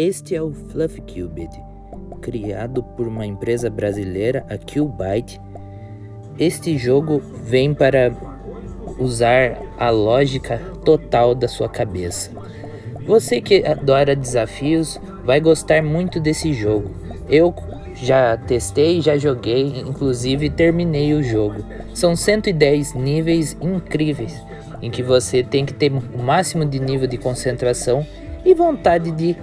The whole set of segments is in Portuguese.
Este é o Fluffy Cubed, criado por uma empresa brasileira, a Qbyte. Este jogo vem para usar a lógica total da sua cabeça. Você que adora desafios vai gostar muito desse jogo. Eu já testei, já joguei, inclusive terminei o jogo. São 110 níveis incríveis, em que você tem que ter o máximo de nível de concentração e vontade de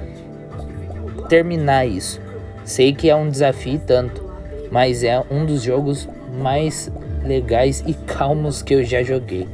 terminar isso. Sei que é um desafio tanto, mas é um dos jogos mais legais e calmos que eu já joguei.